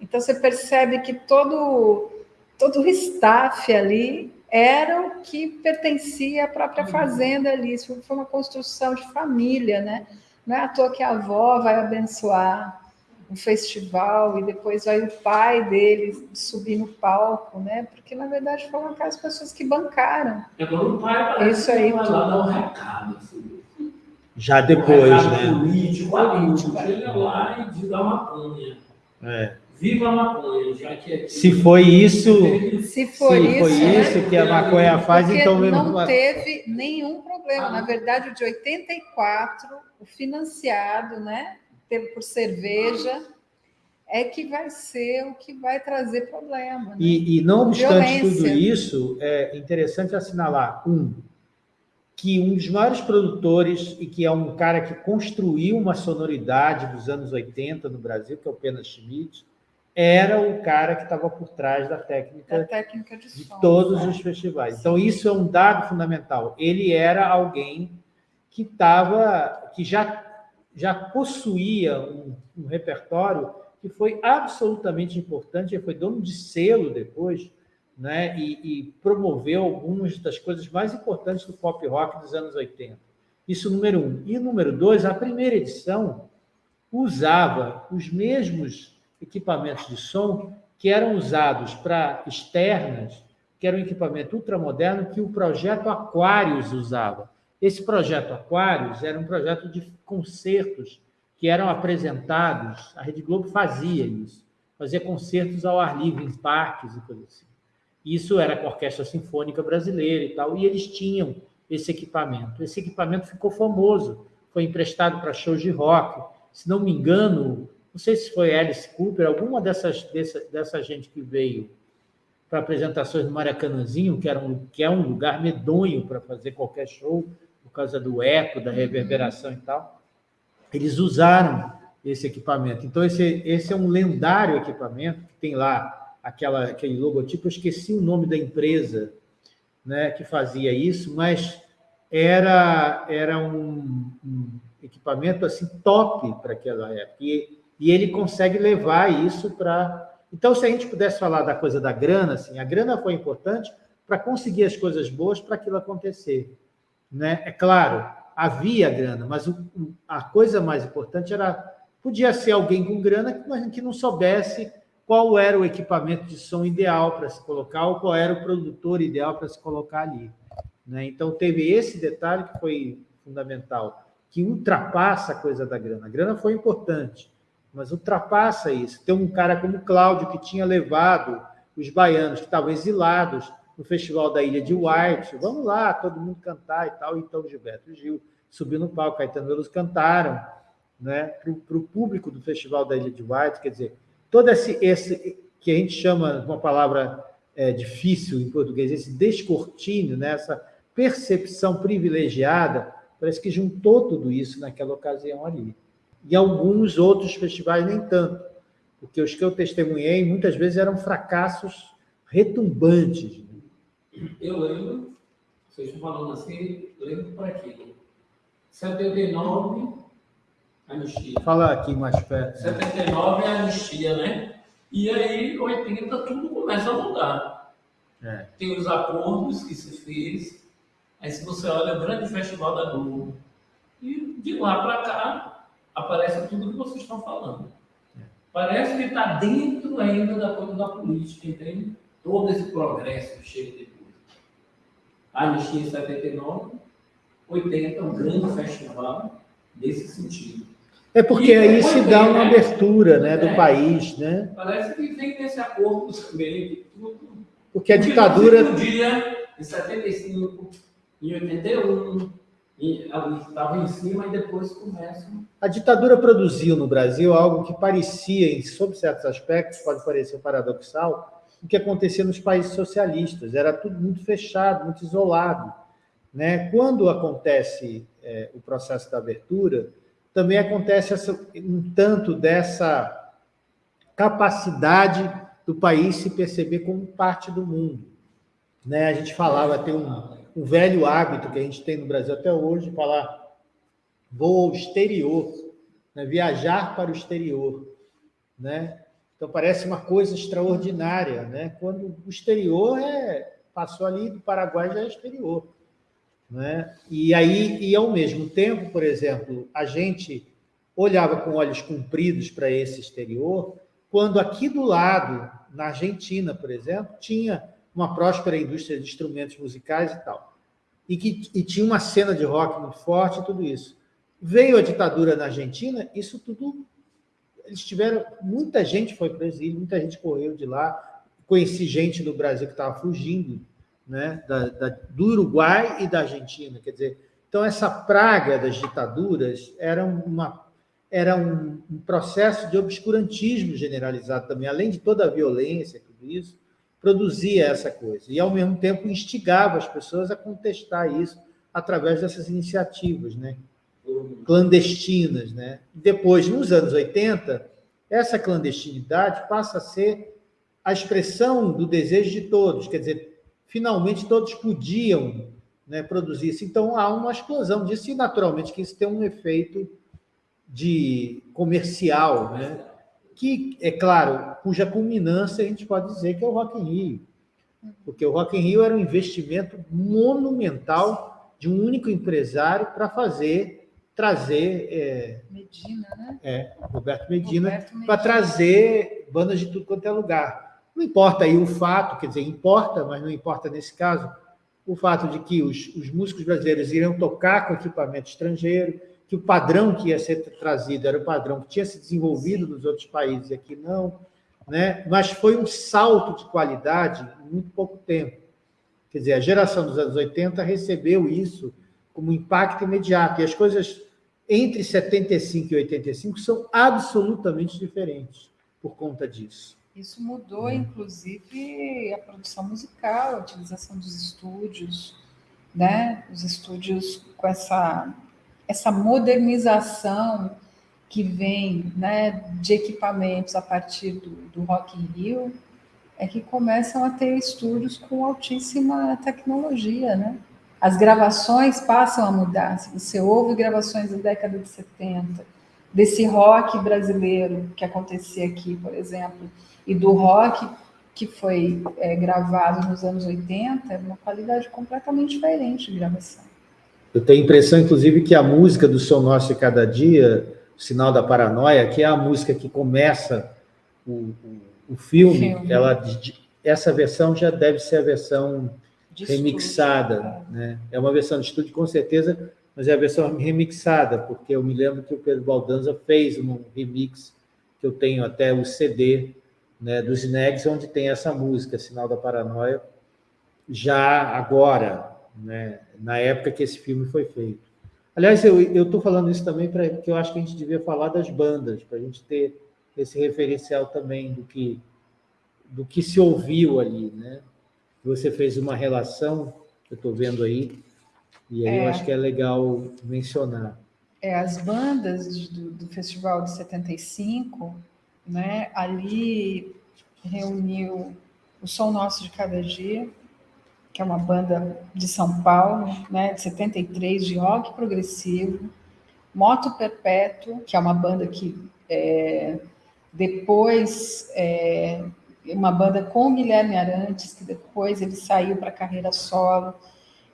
Então você percebe que todo todo o staff ali era o que pertencia à própria fazenda ali. Isso foi uma construção de família, né? Não é à toa que a avó vai abençoar um festival e depois vai o pai dele subir no palco, né? Porque na verdade foram aquelas pessoas que bancaram. É quando o pai isso aí vai lá dar um recado. Assim. Já depois, um recado né? Político, político. Chega lá e diz da maconha. É. Viva a maconha, já que aqui... Se foi isso, se foi, se isso, foi isso né? que a maconha faz, Porque então não teve nenhum problema. Na verdade, o de 84, o financiado, né, por cerveja, é que vai ser o que vai trazer problema. Né? E, e, não obstante Violência. tudo isso, é interessante assinalar um que um dos maiores produtores e que é um cara que construiu uma sonoridade dos anos 80 no Brasil, que é o Pena Schmidt, era o cara que estava por trás da técnica, da técnica de, de todos né? os festivais. Então, isso é um dado fundamental. Ele era alguém que estava, que já, já possuía um, um, repertório que foi absolutamente importante, ele foi dono de selo depois, né? E, e promoveu algumas das coisas mais importantes do pop rock dos anos 80. Isso número um. E número dois, a primeira edição usava os mesmos equipamentos de som que eram usados para externas, que era um equipamento ultramoderno que o projeto Aquários usava. Esse projeto Aquários era um projeto de concertos que eram apresentados, a Rede Globo fazia isso, fazia concertos ao ar livre em parques e coisas assim. Isso era com a Orquestra Sinfônica Brasileira e tal, e eles tinham esse equipamento. Esse equipamento ficou famoso, foi emprestado para shows de rock. Se não me engano, não sei se foi Alice Cooper, alguma dessas, dessa, dessa gente que veio para apresentações no Maracanãzinho, que, era um, que é um lugar medonho para fazer qualquer show, por causa do eco, da reverberação e tal, eles usaram esse equipamento. Então, esse, esse é um lendário equipamento, que tem lá aquela, aquele logotipo, eu esqueci o nome da empresa né, que fazia isso, mas era, era um, um equipamento assim top para aquela época. E e ele consegue levar isso para... Então, se a gente pudesse falar da coisa da grana, assim, a grana foi importante para conseguir as coisas boas para aquilo acontecer. Né? É claro, havia grana, mas a coisa mais importante era... Podia ser alguém com grana, mas que não soubesse qual era o equipamento de som ideal para se colocar ou qual era o produtor ideal para se colocar ali. Né? Então, teve esse detalhe que foi fundamental, que ultrapassa a coisa da grana. A grana foi importante, mas ultrapassa isso. Tem um cara como Cláudio, que tinha levado os baianos que estavam exilados no Festival da Ilha de White, vamos lá, todo mundo cantar e tal, então Gilberto Gil subiu no palco, Caetano Veloso cantaram né, para o público do Festival da Ilha de White, quer dizer, todo esse, esse que a gente chama, uma palavra é, difícil em português, esse descortínio, né, essa percepção privilegiada, parece que juntou tudo isso naquela ocasião ali. E alguns outros festivais nem tanto, porque os que eu testemunhei muitas vezes eram fracassos retumbantes. Eu lembro, vocês estão falando assim, lembro para aquilo. 79, anistia. Fala aqui mais perto. 79 é anistia, né? E aí, 80, tudo começa a mudar. É. Tem os acordos que se fez. Aí, se você olha, o grande festival da Globo. E de lá para cá, aparece tudo que vocês estão falando. Parece que está dentro ainda da coisa da política, entende? Todo esse progresso chega depois. A anistia em 79, 80 é um grande festival nesse sentido. É porque e aí se dá uma né? abertura né, do é, país, né? Parece que vem nesse acordo também, de tudo. Porque a ditadura. Em 75, em 81, estava em cima e depois começam. A ditadura produziu no Brasil algo que parecia, sob certos aspectos, pode parecer paradoxal, o que acontecia nos países socialistas. Era tudo muito fechado, muito isolado. Né? Quando acontece é, o processo da abertura, também acontece essa, um tanto dessa capacidade do país se perceber como parte do mundo. Né? A gente falava, tem um, um velho hábito que a gente tem no Brasil até hoje, falar vou ao exterior, né? viajar para o exterior. Né? Então, parece uma coisa extraordinária. Né? Quando o exterior é, passou ali do Paraguai já é exterior. Né? E aí, e ao mesmo tempo, por exemplo, a gente olhava com olhos compridos para esse exterior, quando aqui do lado, na Argentina, por exemplo, tinha uma próspera indústria de instrumentos musicais e tal, e que e tinha uma cena de rock muito forte e tudo isso. Veio a ditadura na Argentina, isso tudo eles tiveram muita gente foi para o exílio, muita gente correu de lá. Conheci gente do Brasil que estava fugindo né, da, da, do Uruguai e da Argentina. Quer dizer, então essa praga das ditaduras era, uma, era um, um processo de obscurantismo generalizado também, além de toda a violência, tudo isso, produzia essa coisa. E, ao mesmo tempo, instigava as pessoas a contestar isso através dessas iniciativas né, clandestinas. Né? Depois, nos anos 80, essa clandestinidade passa a ser a expressão do desejo de todos, quer dizer, finalmente todos podiam né, produzir isso. Então, há uma explosão disso, e naturalmente que isso tem um efeito de comercial, né? Que, é claro, cuja culminância a gente pode dizer que é o Rock in Rio. Porque o Rock in Rio era um investimento monumental de um único empresário para fazer, trazer... É, Medina, né? É, Roberto Medina, Medina. para trazer bandas de tudo quanto é lugar. Não importa aí o fato, quer dizer, importa, mas não importa nesse caso, o fato de que os, os músicos brasileiros iriam tocar com equipamento estrangeiro, que o padrão que ia ser trazido era o padrão que tinha se desenvolvido nos outros países e aqui não, né? mas foi um salto de qualidade em muito pouco tempo. Quer dizer, a geração dos anos 80 recebeu isso como impacto imediato, e as coisas entre 75 e 85 são absolutamente diferentes por conta disso. Isso mudou, é. inclusive, a produção musical, a utilização dos estúdios, né? Os estúdios com essa, essa modernização que vem né, de equipamentos a partir do, do Rock in Rio, é que começam a ter estúdios com altíssima tecnologia, né? As gravações passam a mudar. Se você ouve gravações da década de 70, desse rock brasileiro que acontecia aqui, por exemplo, e do rock que foi é, gravado nos anos 80, é uma qualidade completamente diferente de gravação. Eu tenho a impressão, inclusive, que a música do Som Nosso de Cada Dia, o Sinal da Paranoia, que é a música que começa o, o, filme, filme, ela, essa versão já deve ser a versão de remixada. Estúdio, é. né? é uma versão de estúdio, com certeza, mas é a versão remixada, porque eu me lembro que o Pedro Baldanza fez um remix, que eu tenho até o CD, né, dos Negs, onde tem essa música, Sinal da Paranoia, já agora, né, na época que esse filme foi feito. Aliás, eu estou falando isso também porque eu acho que a gente devia falar das bandas, para a gente ter esse referencial também do que, do que se ouviu ali. Né? Você fez uma relação, que eu estou vendo aí, e aí é, eu acho que é legal mencionar. É, as bandas do, do Festival de 75 né? Ali reuniu o Som Nosso de Cada Dia, que é uma banda de São Paulo, né, de 73, de rock progressivo, Moto Perpétuo, que é uma banda que é, depois, é, uma banda com o Guilherme Arantes, que depois ele saiu para a carreira solo,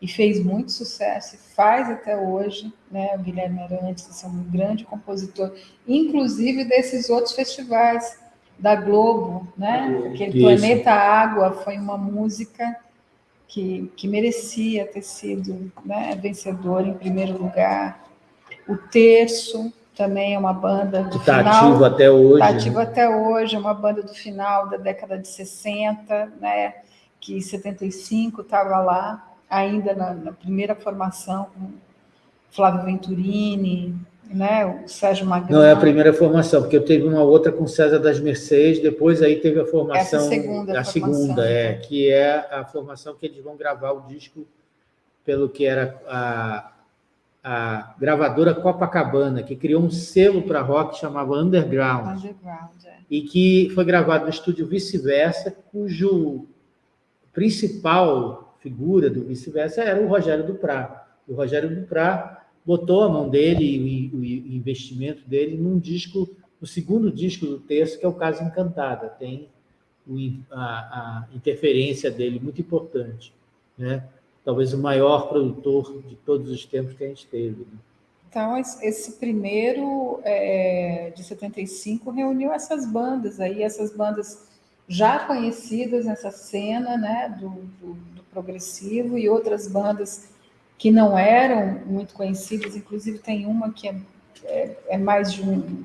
e fez muito sucesso, e faz até hoje, né? O Guilherme Arantes é um grande compositor, inclusive desses outros festivais da Globo, né? Aquele Isso. Planeta Água foi uma música que, que merecia ter sido né, vencedor em primeiro lugar. O Terço também é uma banda do tá final... ativo até hoje. Está ativo né? até hoje, é uma banda do final da década de 60, né, que em 75 estava lá, ainda na, na primeira formação, com Flávio Venturini, né, o Sérgio Magrão. Não é a primeira formação, porque eu teve uma outra com César das Mercedes, depois aí teve a formação... Essa segunda a segunda, é, que é a formação que eles vão gravar o disco pelo que era a, a gravadora Copacabana, que criou um selo para rock que chamava Underground. Underground, é. E que foi gravado no estúdio Vice-Versa, cujo principal figura do Vice-Versa era o Rogério Duprá. O Rogério Duprá botou a mão dele e o investimento dele num disco, no segundo disco do texto, que é o Caso Encantada. Tem a, a interferência dele muito importante, né? Talvez o maior produtor de todos os tempos que a gente teve. Né? Então, esse primeiro é, de 75 reuniu essas bandas aí, essas bandas já conhecidas nessa cena né, do, do, do progressivo e outras bandas que não eram muito conhecidas, inclusive tem uma que é, é, é mais de um,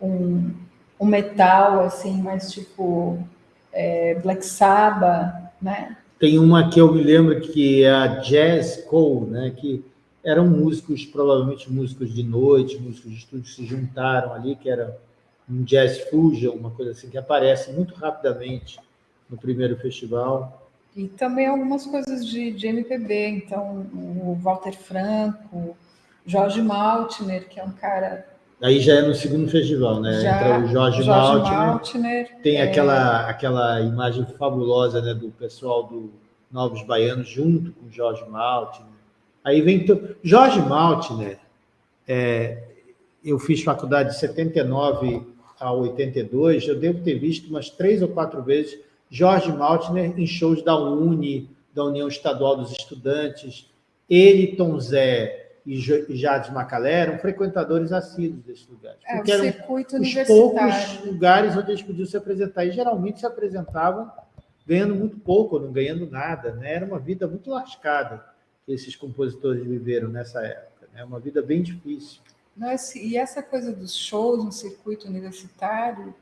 um, um, metal, assim, mais tipo é, Black Sabbath, né? Tem uma que eu me lembro que é a Jazz Cole, né? Que eram músicos, provavelmente músicos de noite, músicos de estúdio, se juntaram ali, que era um jazz fusion, uma coisa assim, que aparece muito rapidamente no primeiro festival. E também algumas coisas de, de MPB, então o Walter Franco, Jorge Maltner, que é um cara. Aí já é no segundo festival, né? Já, Entra o Jorge, Jorge Maltner. Maltner tem é... aquela, aquela imagem fabulosa né, do pessoal do Novos Baianos junto com Jorge Maltner. Aí vem. To... Jorge Maltner, é, eu fiz faculdade de 79 a 82, eu devo ter visto umas três ou quatro vezes Jorge Maltner em shows da UNE, da União Estadual dos Estudantes. Ele, Tom Zé e Jades Macalé eram frequentadores assíduos desses lugares. É, porque eram os poucos lugares onde eles podiam se apresentar. E geralmente se apresentavam ganhando muito pouco, ou não ganhando nada. Né? Era uma vida muito lascada que esses compositores viveram nessa época. É né? uma vida bem difícil. e essa coisa dos shows no circuito universitário,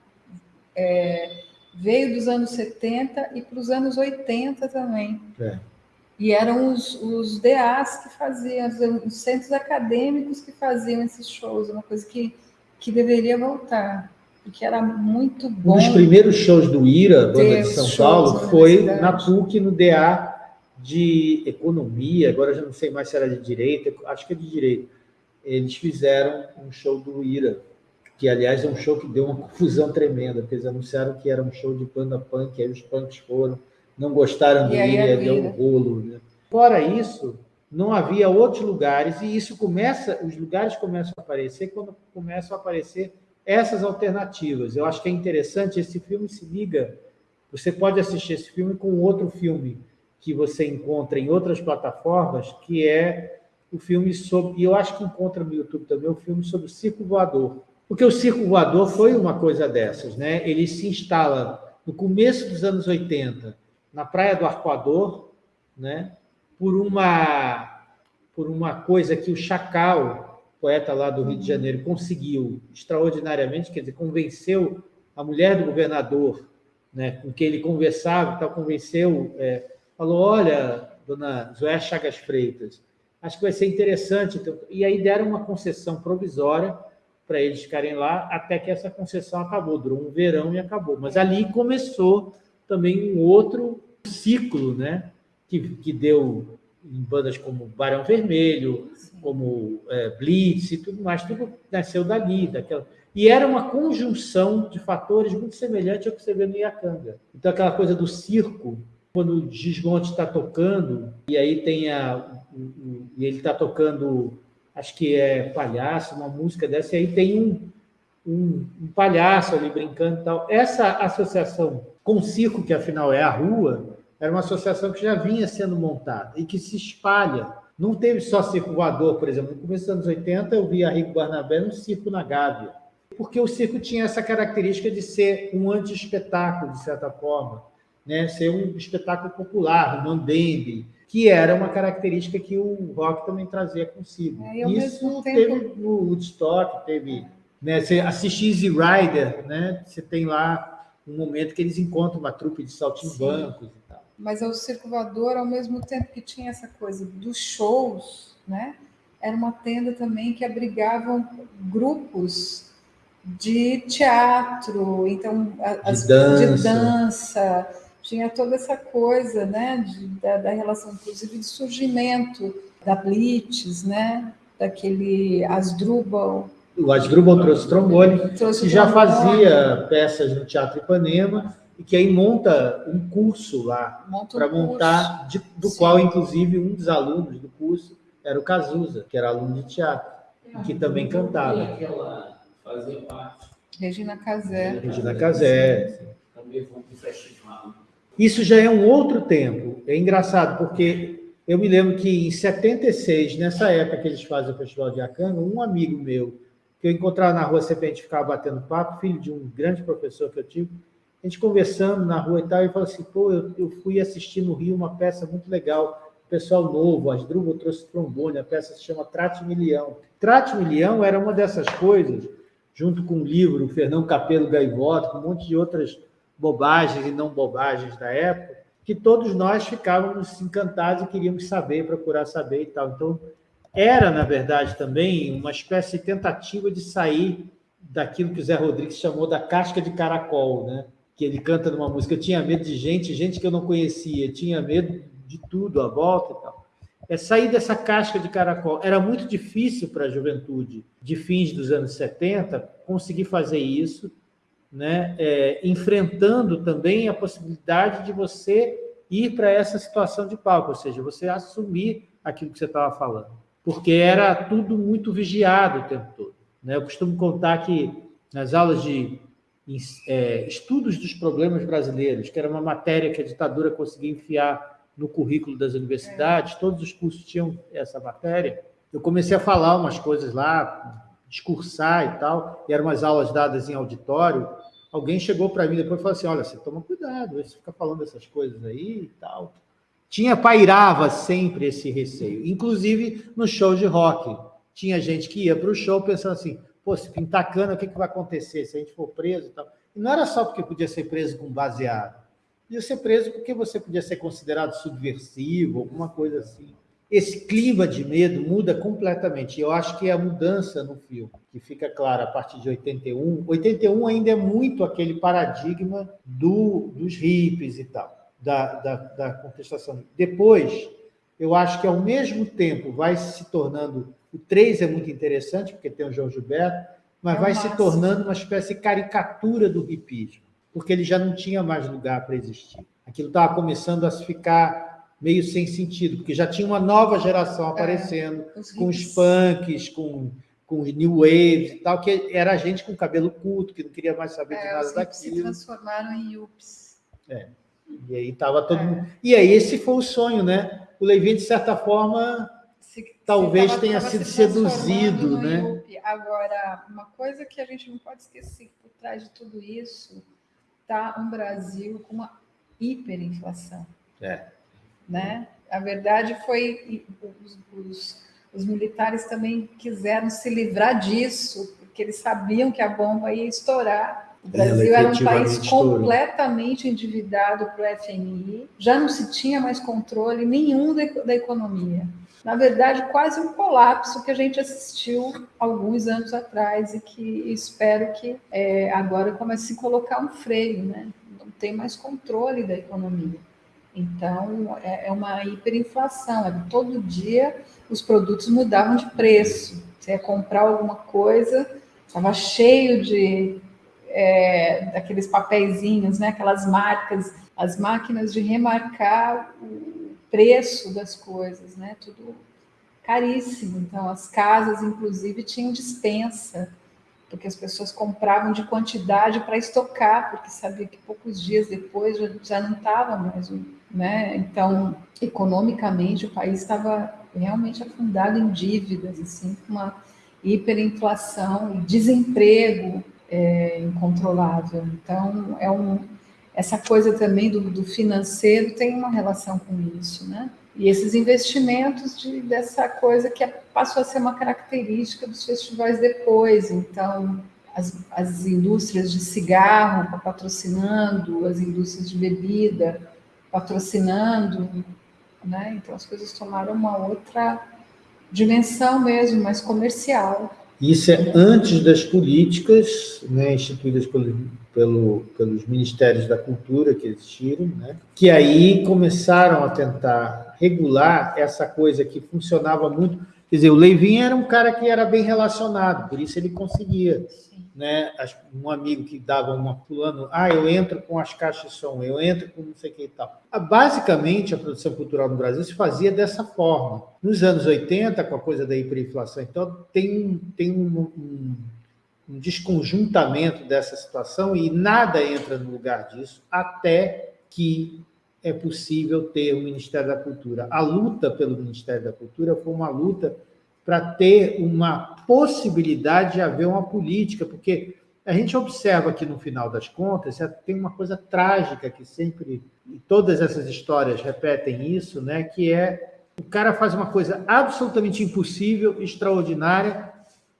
é, veio dos anos 70 e para os anos 80 também. É. E eram os, os DAs que faziam, os centros acadêmicos que faziam esses shows, uma coisa que, que deveria voltar, porque era muito bom. Um dos primeiros shows do IRA, banda de São Paulo, foi na PUC, no DA de Economia, agora já não sei mais se era de Direito, acho que é de Direito. Eles fizeram um show do IRA, que aliás é um show que deu uma confusão tremenda, porque eles anunciaram que era um show de banda punk, aí os punks foram, não gostaram dele, deu um rolo. Né? Fora isso, não havia outros lugares, e isso começa, os lugares começam a aparecer quando começam a aparecer essas alternativas. Eu acho que é interessante, esse filme se liga, você pode assistir esse filme com outro filme que você encontra em outras plataformas, que é o filme sobre, e eu acho que encontra no YouTube também, o filme sobre o circo voador, porque o circo voador foi uma coisa dessas, né? Ele se instala no começo dos anos 80, na Praia do Arcoador, né? Por uma por uma coisa que o Chacal, poeta lá do Rio de Janeiro, conseguiu extraordinariamente, quer dizer, convenceu a mulher do governador, né, com quem ele conversava, tal, convenceu, é, falou, olha, dona Zoé Chagas Freitas, acho que vai ser interessante. Então, e aí deram uma concessão provisória para eles ficarem lá, até que essa concessão acabou, durou um verão e acabou. Mas ali começou também um outro ciclo, né? que, que deu em bandas como Barão Vermelho, como é, Blitz e tudo mais, tudo nasceu dali, daquela... E era uma conjunção de fatores muito semelhante ao que você vê no Iacanga. Então, aquela coisa do circo, quando o Gismonte está tocando, e aí tem a... E ele está tocando acho que é palhaço, uma música dessa, e aí tem um, um, um palhaço ali brincando e tal. Essa associação com o circo, que afinal é a rua, era uma associação que já vinha sendo montada e que se espalha. Não teve só circo voador, por exemplo. No começo dos anos 80, eu vi a Rico Barnabé no circo na Gávea, porque o circo tinha essa característica de ser um anti-espetáculo, de certa forma. né, ser um espetáculo popular, um mambembe, que era uma característica que o rock também trazia consigo. É, Isso teve tempo... no Woodstock, teve... Né, você assiste Easy Rider, né, você tem lá um momento que eles encontram uma trupe de saltimbancos e tal. Mas o Circo Voador, ao mesmo tempo que tinha essa coisa dos shows, né, era uma tenda também que abrigava grupos de teatro, então as, de dança. De dança tinha toda essa coisa, né, de, da, da, relação, inclusive, de surgimento da Blitz, né, daquele Asdrubal. O Asdrubal trouxe trombone, trouxe que já fazia peças no Teatro Ipanema e que aí monta um curso lá para montar, de, do Sim. qual, inclusive, um dos alunos do curso era o Cazuza, que era aluno de teatro, e que também cantava. Aquela fazia parte. Regina Casé. Regina Casé. Também foi um festival. Isso já é um outro tempo. É engraçado, porque eu me lembro que em 76, nessa época que eles fazem o Festival de Acanga, um amigo meu, que eu encontrava na rua, sempre a gente ficava batendo papo, filho de um grande professor que eu tive, a gente conversando na rua e tal, e falou assim, pô, eu, eu fui assistir no Rio uma peça muito legal, pessoal novo, Asdrubal trouxe trombone, a peça se chama Trate Milhão. Trate Milhão era uma dessas coisas, junto com o livro Fernão Capelo Gaivota, com um monte de outras bobagens e não bobagens da época, que todos nós ficávamos encantados e queríamos saber, procurar saber e tal. Então, era, na verdade, também uma espécie de tentativa de sair daquilo que o Zé Rodrigues chamou da casca de caracol, né? que ele canta numa música, eu tinha medo de gente, gente que eu não conhecia, tinha medo de tudo à volta e tal. É sair dessa casca de caracol. Era muito difícil para a juventude de fins dos anos 70 conseguir fazer isso, né? É, enfrentando também a possibilidade de você ir para essa situação de palco, ou seja, você assumir aquilo que você estava falando, porque era tudo muito vigiado o tempo todo. Né? Eu costumo contar que nas aulas de é, estudos dos problemas brasileiros, que era uma matéria que a ditadura conseguia enfiar no currículo das universidades, todos os cursos tinham essa matéria. Eu comecei a falar umas coisas lá, discursar e tal, e eram umas aulas dadas em auditório. Alguém chegou para mim depois e falou assim: Olha, você toma cuidado, você fica falando essas coisas aí e tal. Tinha, pairava sempre esse receio, inclusive no show de rock. Tinha gente que ia para o show pensando assim: pô, se pintar cana, o que, que vai acontecer se a gente for preso e tal? E não era só porque podia ser preso com baseado, podia ser preso porque você podia ser considerado subversivo, alguma coisa assim. Esse clima de medo muda completamente. Eu acho que é a mudança no filme, que fica clara a partir de 81. 81 ainda é muito aquele paradigma do, dos hippies e tal, da, da, da contestação. Depois, eu acho que ao mesmo tempo vai se tornando o 3 é muito interessante, porque tem o João Gilberto, mas é vai máximo. se tornando uma espécie de caricatura do hipismo, porque ele já não tinha mais lugar para existir. Aquilo estava começando a ficar meio sem sentido, porque já tinha uma nova geração é, aparecendo, é, os com os punks, com, com os new waves e tal, que era gente com cabelo curto, que não queria mais saber é, de nada daquilo. se transformaram em yups. É. E aí estava todo é. mundo... E aí esse foi o sonho, né? O Levin, de certa forma, talvez tava, tenha tava sido se seduzido, né? Agora, uma coisa que a gente não pode esquecer, por trás de tudo isso, está um Brasil com uma hiperinflação. É. Né? A verdade foi os, os, os militares também quiseram se livrar disso, porque eles sabiam que a bomba ia estourar. O Brasil era um país completamente endividado para o FMI, já não se tinha mais controle nenhum da, da economia na verdade, quase um colapso que a gente assistiu alguns anos atrás e que espero que é, agora comece a se colocar um freio, né? Não tem mais controle da economia. Então, é, é uma hiperinflação. É, todo dia os produtos mudavam de preço. Você ia comprar alguma coisa, estava cheio de é, daqueles papeizinhos, né? aquelas marcas, as máquinas de remarcar o preço das coisas, né? Tudo caríssimo. Então, as casas, inclusive, tinham dispensa, porque as pessoas compravam de quantidade para estocar, porque sabia que poucos dias depois já, já não estava mais, né? Então, economicamente, o país estava realmente afundado em dívidas, assim, com uma hiperinflação e desemprego é, incontrolável. Então, é um, essa coisa também do, do, financeiro tem uma relação com isso, né? E esses investimentos de, dessa coisa que é, passou a ser uma característica dos festivais depois. Então, as, as indústrias de cigarro patrocinando, as indústrias de bebida patrocinando, né? Então, as coisas tomaram uma outra dimensão mesmo, mais comercial. Isso é antes das políticas né, instituídas pelo, pelo, pelos ministérios da cultura que existiram, né, que aí começaram a tentar regular essa coisa que funcionava muito. Quer dizer, o Leivin era um cara que era bem relacionado, por isso ele conseguia né, um amigo que dava uma pulando, ah, eu entro com as caixas de som, eu entro com não sei o que e tal. Ah, basicamente, a produção cultural no Brasil se fazia dessa forma. Nos anos 80, com a coisa da hiperinflação, então tem, tem um, um, um desconjuntamento dessa situação e nada entra no lugar disso até que é possível ter o Ministério da Cultura. A luta pelo Ministério da Cultura foi uma luta para ter uma possibilidade de haver uma política, porque a gente observa que, no final das contas, tem uma coisa trágica que sempre, todas essas histórias repetem isso, né, que é o cara faz uma coisa absolutamente impossível, extraordinária,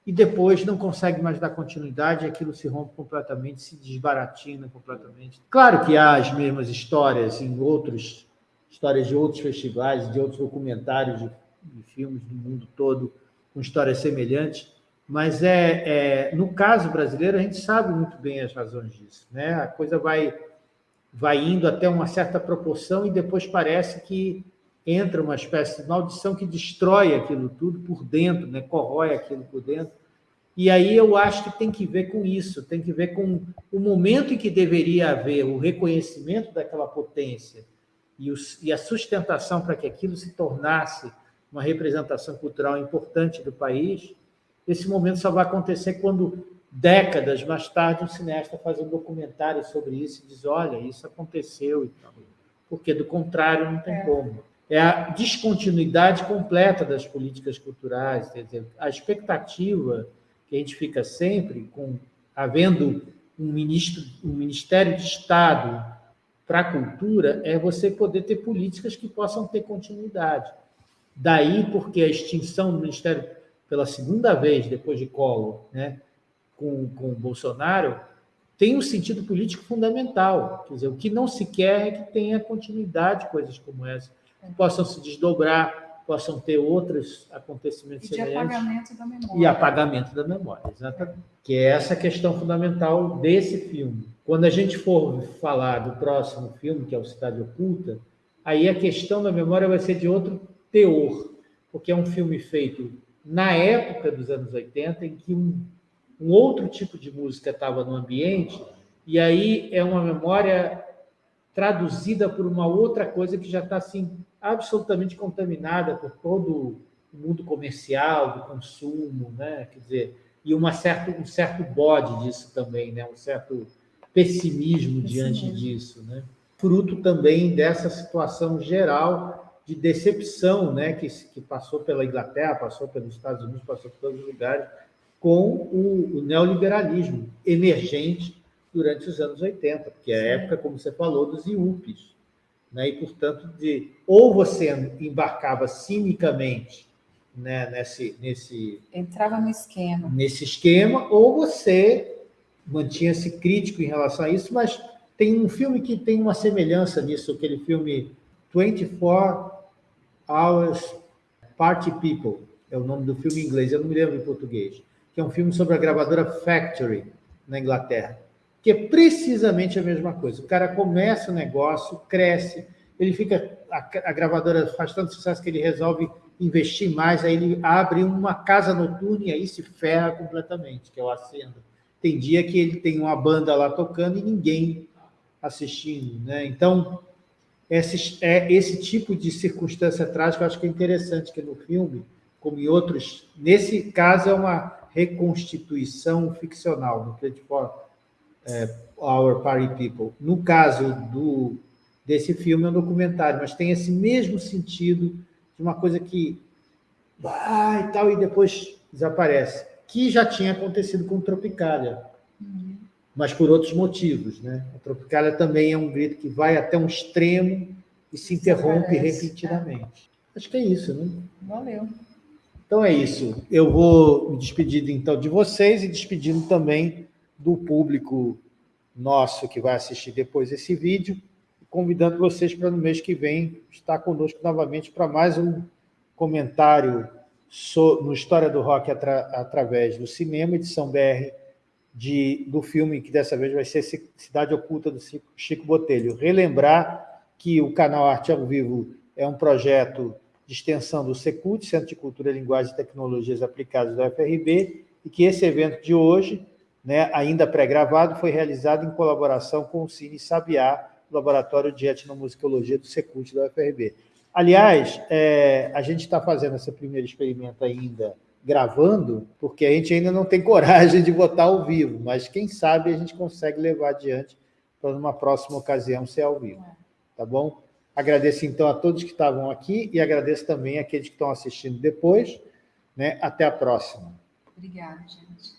e depois não consegue mais dar continuidade, aquilo se rompe completamente, se desbaratina completamente. Claro que há as mesmas histórias em outros, histórias de outros festivais, de outros documentários de de filmes do mundo todo com histórias semelhantes, mas é, é, no caso brasileiro a gente sabe muito bem as razões disso, né? A coisa vai vai indo até uma certa proporção e depois parece que entra uma espécie de maldição que destrói aquilo tudo por dentro, né? Corrói aquilo por dentro. E aí eu acho que tem que ver com isso, tem que ver com o momento em que deveria haver o reconhecimento daquela potência e, os, e a sustentação para que aquilo se tornasse uma representação cultural importante do país, esse momento só vai acontecer quando, décadas mais tarde, um cineasta faz um documentário sobre isso e diz, olha, isso aconteceu e tal. Porque, do contrário, não tem é. como. É a descontinuidade completa das políticas culturais, quer dizer, a expectativa que a gente fica sempre com havendo um, ministro, um Ministério de Estado para a cultura é você poder ter políticas que possam ter continuidade. Daí porque a extinção do Ministério pela segunda vez, depois de Collor, né, com, com Bolsonaro, tem um sentido político fundamental. Quer dizer, o que não se quer é que tenha continuidade coisas como essa, que possam se desdobrar, possam ter outros acontecimentos e semelhantes. E apagamento da memória. E apagamento da memória, exatamente. Que é essa questão fundamental desse filme. Quando a gente for falar do próximo filme, que é o Cidade Oculta, aí a questão da memória vai ser de outro teor, porque é um filme feito na época dos anos 80, em que um, um outro tipo de música estava no ambiente, e aí é uma memória traduzida por uma outra coisa que já está assim, absolutamente contaminada por todo o mundo comercial, do consumo, né? quer dizer, e uma certo, um certo bode disso também, né? um certo pessimismo diante disso. Né? Fruto também dessa situação geral de decepção né, que, que passou pela Inglaterra, passou pelos Estados Unidos, passou por todos os lugares, com o, o neoliberalismo emergente durante os anos 80, porque é a época, como você falou, dos IUPs. Né? E, portanto, de, ou você embarcava cinicamente né, nesse, nesse... Entrava no esquema. Nesse esquema, ou você mantinha-se crítico em relação a isso, mas tem um filme que tem uma semelhança nisso, aquele filme 24 Hours Party People, é o nome do filme em inglês, eu não me lembro em português, que é um filme sobre a gravadora Factory, na Inglaterra, que é precisamente a mesma coisa. O cara começa o negócio, cresce, ele fica, a, a gravadora faz tanto sucesso que ele resolve investir mais, aí ele abre uma casa noturna e aí se ferra completamente, que é o Acenda. Tem dia que ele tem uma banda lá tocando e ninguém assistindo, né? Então, esse, é, esse tipo de circunstância trágica, eu acho que é interessante que no filme, como em outros, nesse caso é uma reconstituição ficcional, no 24 é, Our Party People. No caso do, desse filme, é um documentário, mas tem esse mesmo sentido de uma coisa que vai e tal, e depois desaparece, que já tinha acontecido com Tropicália. Mas por outros motivos. Né? A Tropicália também é um grito que vai até um extremo e se interrompe repetidamente. Acho que é isso, né? Valeu. Então é isso. Eu vou me despedir então de vocês e despedindo também do público nosso que vai assistir depois esse vídeo, convidando vocês para no mês que vem estar conosco novamente para mais um comentário no História do Rock atra, através do cinema, edição BR de, do filme, que dessa vez vai ser Cidade Oculta, do Chico Botelho. Relembrar que o canal Arte ao Vivo é um projeto de extensão do Secult, Centro de Cultura, Linguagem e Tecnologias Aplicadas da UFRB, e que esse evento de hoje, né, ainda pré-gravado, foi realizado em colaboração com o Cine Sabiá, Laboratório de Etnomusicologia do Secult da UFRB. Aliás, é, a gente está fazendo esse primeiro experimento ainda gravando, porque a gente ainda não tem coragem de botar ao vivo, mas quem sabe a gente consegue levar adiante para numa próxima ocasião ser ao vivo. Tá bom? Agradeço, então, a todos que estavam aqui e agradeço também aqueles que estão assistindo depois. Né? Até a próxima. Obrigada, gente.